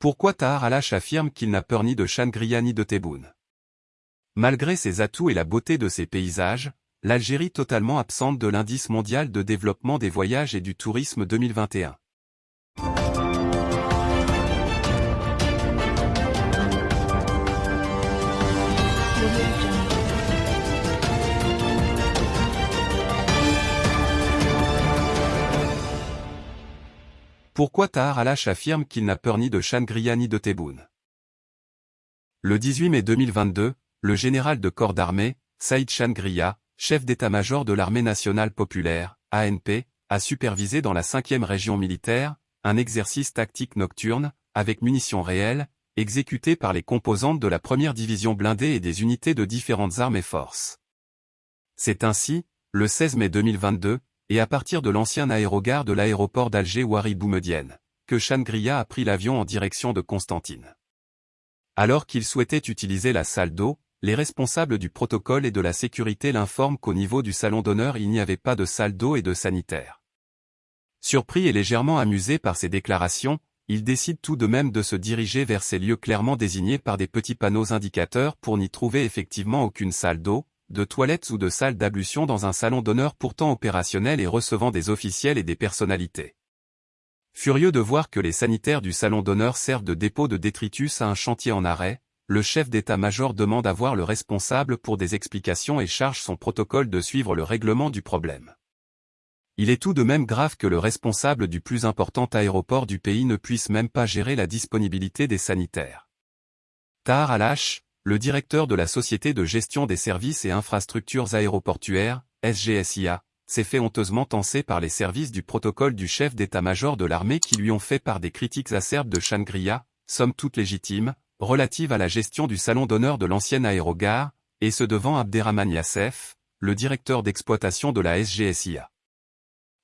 Pourquoi Tahar Alash affirme qu'il n'a peur ni de Shangri-La ni de Tebboune? Malgré ses atouts et la beauté de ses paysages, l'Algérie totalement absente de l'indice mondial de développement des voyages et du tourisme 2021. Pourquoi Tahar Alash affirme qu'il n'a peur ni de Shangri-La ni de Tebboune? Le 18 mai 2022, le général de corps d'armée, Saïd Shangriya, chef d'état-major de l'armée nationale populaire, ANP, a supervisé dans la 5e région militaire, un exercice tactique nocturne, avec munitions réelles, exécuté par les composantes de la première division blindée et des unités de différentes armes et forces. C'est ainsi, le 16 mai 2022, et à partir de l'ancien aérogare de l'aéroport d'Alger Ouari Boumedienne, que Shangriya a pris l'avion en direction de Constantine. Alors qu'il souhaitait utiliser la salle d'eau, les responsables du protocole et de la sécurité l'informent qu'au niveau du salon d'honneur il n'y avait pas de salle d'eau et de sanitaire. Surpris et légèrement amusé par ces déclarations, il décide tout de même de se diriger vers ces lieux clairement désignés par des petits panneaux indicateurs pour n'y trouver effectivement aucune salle d'eau, de toilettes ou de salle d'ablution dans un salon d'honneur pourtant opérationnel et recevant des officiels et des personnalités. Furieux de voir que les sanitaires du salon d'honneur servent de dépôt de détritus à un chantier en arrêt, le chef d'état-major demande à voir le responsable pour des explications et charge son protocole de suivre le règlement du problème. Il est tout de même grave que le responsable du plus important aéroport du pays ne puisse même pas gérer la disponibilité des sanitaires. Tahar Alash, le directeur de la Société de gestion des services et infrastructures aéroportuaires, SGSIA, s'est fait honteusement tenser par les services du protocole du chef d'état-major de l'armée qui lui ont fait part des critiques acerbes de Shangria, somme toute légitimes, relative à la gestion du salon d'honneur de l'ancienne aérogare, et ce devant Abderrahman Yassef, le directeur d'exploitation de la SGSIA.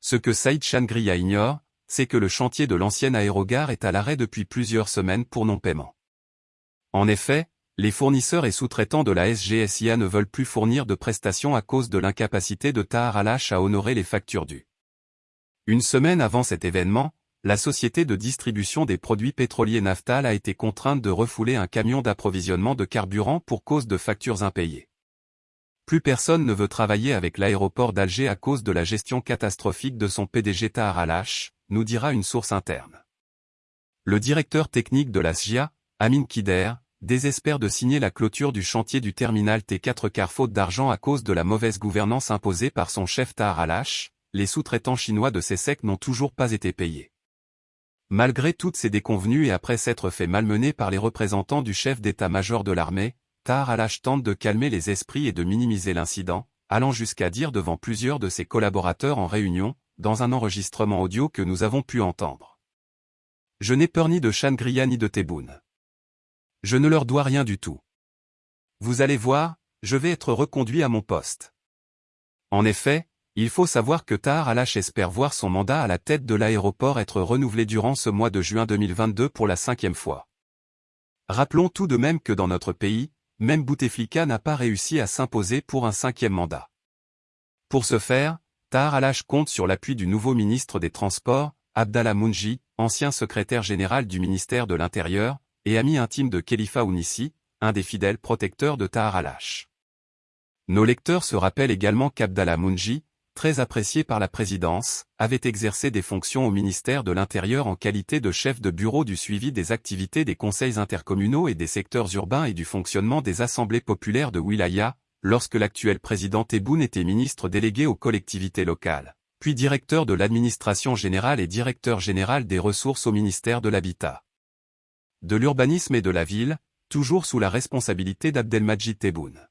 Ce que Saïd Changria ignore, c'est que le chantier de l'ancienne aérogare est à l'arrêt depuis plusieurs semaines pour non-paiement. En effet, les fournisseurs et sous-traitants de la SGSIA ne veulent plus fournir de prestations à cause de l'incapacité de Tahar Alash à honorer les factures dues. Une semaine avant cet événement, la société de distribution des produits pétroliers Naftal a été contrainte de refouler un camion d'approvisionnement de carburant pour cause de factures impayées. Plus personne ne veut travailler avec l'aéroport d'Alger à cause de la gestion catastrophique de son PDG Tahar Alash, nous dira une source interne. Le directeur technique de la SGIA, Amin Kider, désespère de signer la clôture du chantier du terminal T4 car faute d'argent à cause de la mauvaise gouvernance imposée par son chef Tahar Alash, les sous-traitants chinois de CESEC n'ont toujours pas été payés. Malgré toutes ces déconvenues et après s'être fait malmener par les représentants du chef d'état-major de l'armée, Tahar Alash tente de calmer les esprits et de minimiser l'incident, allant jusqu'à dire devant plusieurs de ses collaborateurs en réunion, dans un enregistrement audio que nous avons pu entendre. Je n'ai peur ni de Shangria ni de Tebboune. Je ne leur dois rien du tout. Vous allez voir, je vais être reconduit à mon poste. En effet, il faut savoir que Tahar Alash espère voir son mandat à la tête de l'aéroport être renouvelé durant ce mois de juin 2022 pour la cinquième fois. Rappelons tout de même que dans notre pays, même Bouteflika n'a pas réussi à s'imposer pour un cinquième mandat. Pour ce faire, Tahar Alash compte sur l'appui du nouveau ministre des Transports, Abdallah Mounji, ancien secrétaire général du ministère de l'Intérieur, et ami intime de Khalifa Ounissi, un des fidèles protecteurs de Tahar Alash. Nos lecteurs se rappellent également qu'Abdallah Mounji, très apprécié par la présidence, avait exercé des fonctions au ministère de l'Intérieur en qualité de chef de bureau du suivi des activités des conseils intercommunaux et des secteurs urbains et du fonctionnement des assemblées populaires de Wilaya, lorsque l'actuel président Tebboune était ministre délégué aux collectivités locales, puis directeur de l'administration générale et directeur général des ressources au ministère de l'Habitat, de l'urbanisme et de la ville, toujours sous la responsabilité d'Abdelmajid Tebboune.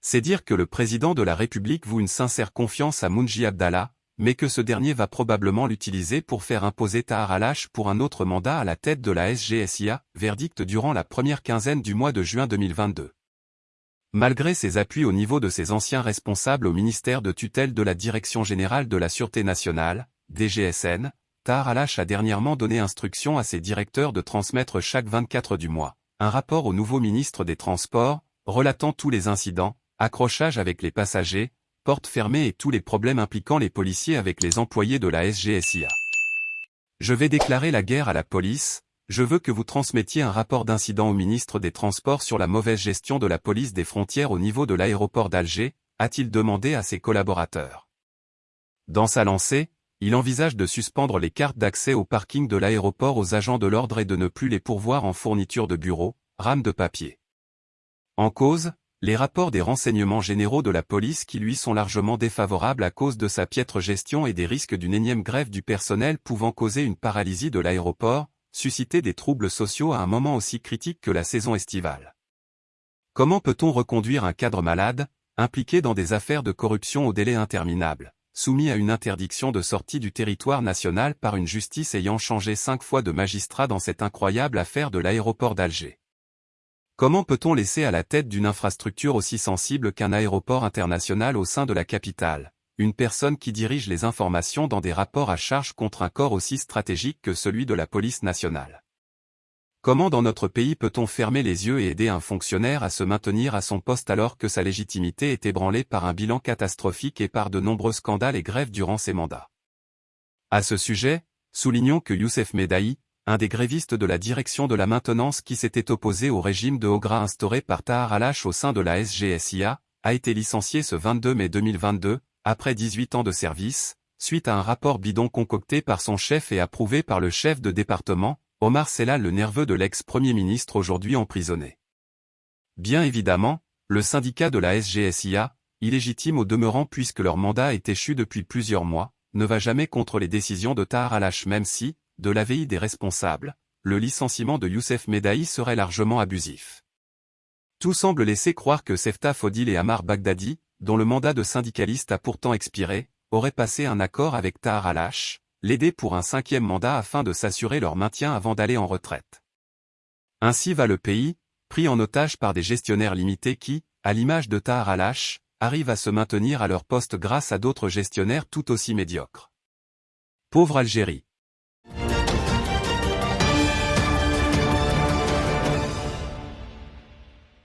C'est dire que le président de la République voue une sincère confiance à Munji Abdallah, mais que ce dernier va probablement l'utiliser pour faire imposer Tahar Alash pour un autre mandat à la tête de la SGSIA, verdict durant la première quinzaine du mois de juin 2022. Malgré ses appuis au niveau de ses anciens responsables au ministère de tutelle de la Direction générale de la Sûreté nationale, DGSN, Tahar Alash a dernièrement donné instruction à ses directeurs de transmettre chaque 24 du mois un rapport au nouveau ministre des Transports, relatant tous les incidents, accrochage avec les passagers, portes fermées et tous les problèmes impliquant les policiers avec les employés de la SGSIA. Je vais déclarer la guerre à la police, je veux que vous transmettiez un rapport d'incident au ministre des Transports sur la mauvaise gestion de la police des frontières au niveau de l'aéroport d'Alger, a-t-il demandé à ses collaborateurs. Dans sa lancée, il envisage de suspendre les cartes d'accès au parking de l'aéroport aux agents de l'ordre et de ne plus les pourvoir en fourniture de bureaux, rames de papier. En cause, les rapports des renseignements généraux de la police qui lui sont largement défavorables à cause de sa piètre gestion et des risques d'une énième grève du personnel pouvant causer une paralysie de l'aéroport, susciter des troubles sociaux à un moment aussi critique que la saison estivale. Comment peut-on reconduire un cadre malade, impliqué dans des affaires de corruption au délai interminable? Soumis à une interdiction de sortie du territoire national par une justice ayant changé cinq fois de magistrat dans cette incroyable affaire de l'aéroport d'Alger. Comment peut-on laisser à la tête d'une infrastructure aussi sensible qu'un aéroport international au sein de la capitale, une personne qui dirige les informations dans des rapports à charge contre un corps aussi stratégique que celui de la police nationale Comment dans notre pays peut-on fermer les yeux et aider un fonctionnaire à se maintenir à son poste alors que sa légitimité est ébranlée par un bilan catastrophique et par de nombreux scandales et grèves durant ses mandats? À ce sujet, soulignons que Youssef Medaï, un des grévistes de la direction de la maintenance qui s'était opposé au régime de haut instauré par Tahar Alash au sein de la SGSIA, a été licencié ce 22 mai 2022, après 18 ans de service, suite à un rapport bidon concocté par son chef et approuvé par le chef de département, Omar Sella le nerveux de l'ex-premier ministre aujourd'hui emprisonné. Bien évidemment, le syndicat de la SGSIA, illégitime au demeurant puisque leur mandat est échu depuis plusieurs mois, ne va jamais contre les décisions de Tahar al même si, de l'avis des responsables, le licenciement de Youssef Medaï serait largement abusif. Tout semble laisser croire que Sefta Fodil et Amar Baghdadi, dont le mandat de syndicaliste a pourtant expiré, auraient passé un accord avec Tahar al l'aider pour un cinquième mandat afin de s'assurer leur maintien avant d'aller en retraite. Ainsi va le pays, pris en otage par des gestionnaires limités qui, à l'image de Tahar al arrivent à se maintenir à leur poste grâce à d'autres gestionnaires tout aussi médiocres. Pauvre Algérie.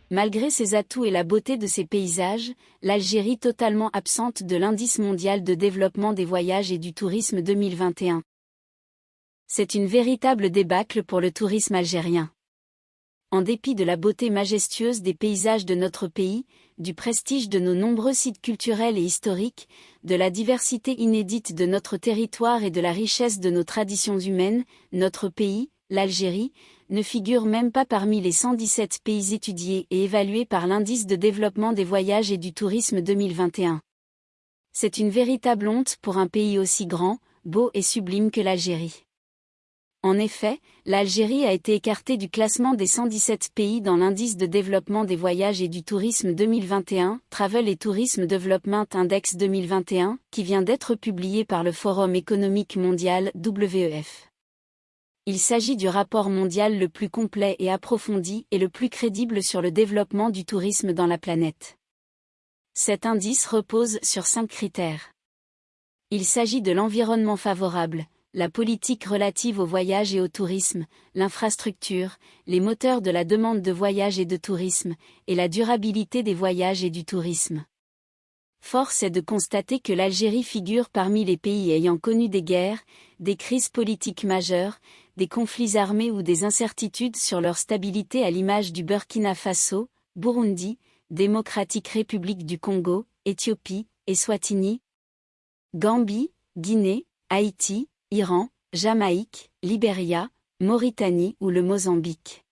Malgré ses atouts et la beauté de ses paysages, l'Algérie totalement absente de l'indice mondial de développement des voyages et du tourisme 2021. C'est une véritable débâcle pour le tourisme algérien. En dépit de la beauté majestueuse des paysages de notre pays, du prestige de nos nombreux sites culturels et historiques, de la diversité inédite de notre territoire et de la richesse de nos traditions humaines, notre pays, l'Algérie, ne figure même pas parmi les 117 pays étudiés et évalués par l'indice de développement des voyages et du tourisme 2021. C'est une véritable honte pour un pays aussi grand, beau et sublime que l'Algérie. En effet, l'Algérie a été écartée du classement des 117 pays dans l'indice de développement des voyages et du tourisme 2021, Travel et Tourism Development Index 2021, qui vient d'être publié par le Forum économique mondial WEF. Il s'agit du rapport mondial le plus complet et approfondi et le plus crédible sur le développement du tourisme dans la planète. Cet indice repose sur cinq critères. Il s'agit de l'environnement favorable, la politique relative au voyage et au tourisme, l'infrastructure, les moteurs de la demande de voyage et de tourisme, et la durabilité des voyages et du tourisme. Force est de constater que l'Algérie figure parmi les pays ayant connu des guerres, des crises politiques majeures, des conflits armés ou des incertitudes sur leur stabilité à l'image du Burkina Faso, Burundi, Démocratique République du Congo, Éthiopie, Eswatini, Gambie, Guinée, Haïti, Iran, Jamaïque, Libéria, Mauritanie ou le Mozambique.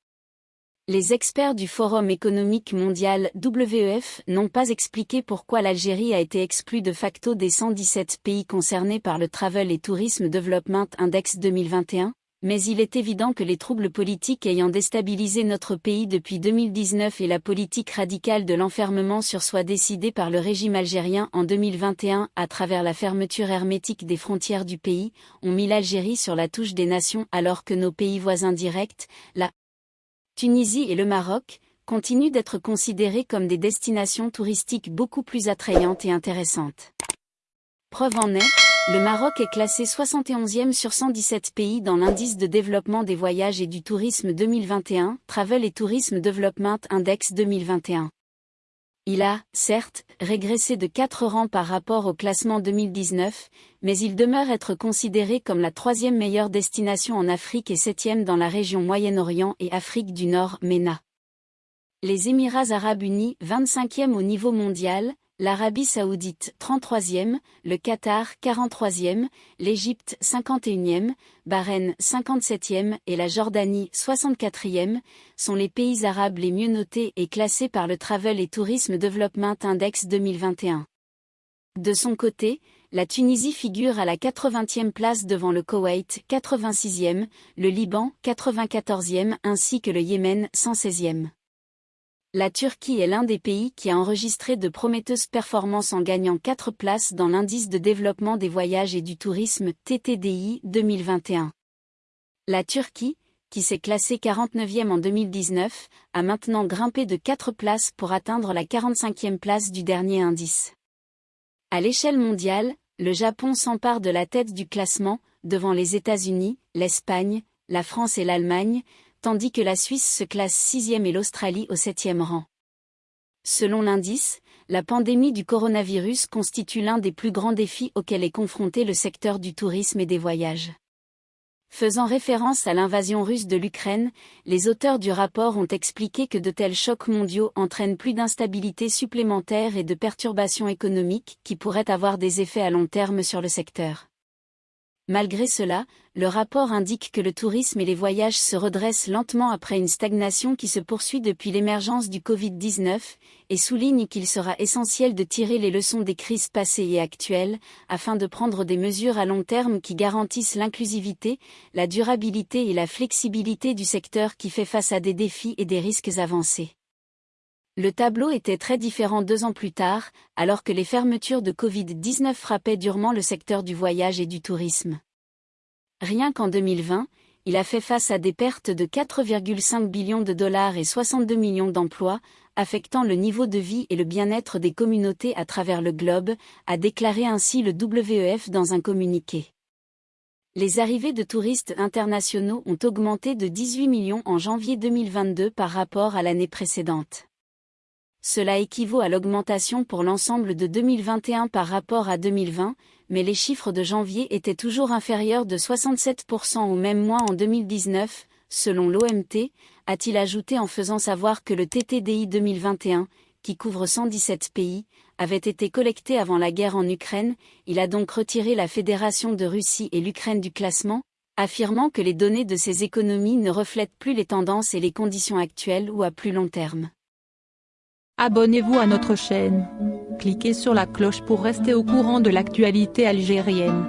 Les experts du Forum économique mondial WEF n'ont pas expliqué pourquoi l'Algérie a été exclue de facto des 117 pays concernés par le Travel et Tourism Development Index 2021, mais il est évident que les troubles politiques ayant déstabilisé notre pays depuis 2019 et la politique radicale de l'enfermement sur soi décidée par le régime algérien en 2021 à travers la fermeture hermétique des frontières du pays, ont mis l'Algérie sur la touche des nations alors que nos pays voisins directs, la Tunisie et le Maroc, continuent d'être considérés comme des destinations touristiques beaucoup plus attrayantes et intéressantes. Preuve en est, le Maroc est classé 71e sur 117 pays dans l'indice de développement des voyages et du tourisme 2021, Travel et Tourism Development Index 2021. Il a, certes, régressé de 4 rangs par rapport au classement 2019, mais il demeure être considéré comme la troisième meilleure destination en Afrique et septième dans la région Moyen-Orient et Afrique du Nord, MENA. Les Émirats arabes unis, 25e au niveau mondial, l'Arabie saoudite 33e, le Qatar 43e, l'Égypte 51e, Bahreïn 57e et la Jordanie 64e, sont les pays arabes les mieux notés et classés par le Travel et Tourisme Development Index 2021. De son côté, la Tunisie figure à la 80e place devant le Koweït 86e, le Liban 94e ainsi que le Yémen 116e la Turquie est l'un des pays qui a enregistré de prometteuses performances en gagnant 4 places dans l'indice de développement des voyages et du tourisme TTDI 2021. La Turquie, qui s'est classée 49e en 2019, a maintenant grimpé de 4 places pour atteindre la 45e place du dernier indice. À l'échelle mondiale, le Japon s'empare de la tête du classement, devant les États-Unis, l'Espagne, la France et l'Allemagne, tandis que la Suisse se classe sixième et l'Australie au septième rang. Selon l'indice, la pandémie du coronavirus constitue l'un des plus grands défis auxquels est confronté le secteur du tourisme et des voyages. Faisant référence à l'invasion russe de l'Ukraine, les auteurs du rapport ont expliqué que de tels chocs mondiaux entraînent plus d'instabilité supplémentaire et de perturbations économiques qui pourraient avoir des effets à long terme sur le secteur. Malgré cela, le rapport indique que le tourisme et les voyages se redressent lentement après une stagnation qui se poursuit depuis l'émergence du Covid-19, et souligne qu'il sera essentiel de tirer les leçons des crises passées et actuelles, afin de prendre des mesures à long terme qui garantissent l'inclusivité, la durabilité et la flexibilité du secteur qui fait face à des défis et des risques avancés. Le tableau était très différent deux ans plus tard, alors que les fermetures de Covid-19 frappaient durement le secteur du voyage et du tourisme. Rien qu'en 2020, il a fait face à des pertes de 4,5 billions de dollars et 62 millions d'emplois, affectant le niveau de vie et le bien-être des communautés à travers le globe, a déclaré ainsi le WEF dans un communiqué. Les arrivées de touristes internationaux ont augmenté de 18 millions en janvier 2022 par rapport à l'année précédente. Cela équivaut à l'augmentation pour l'ensemble de 2021 par rapport à 2020, mais les chiffres de janvier étaient toujours inférieurs de 67% au même mois en 2019, selon l'OMT, a-t-il ajouté en faisant savoir que le TTDI 2021, qui couvre 117 pays, avait été collecté avant la guerre en Ukraine, il a donc retiré la Fédération de Russie et l'Ukraine du classement, affirmant que les données de ces économies ne reflètent plus les tendances et les conditions actuelles ou à plus long terme. Abonnez-vous à notre chaîne. Cliquez sur la cloche pour rester au courant de l'actualité algérienne.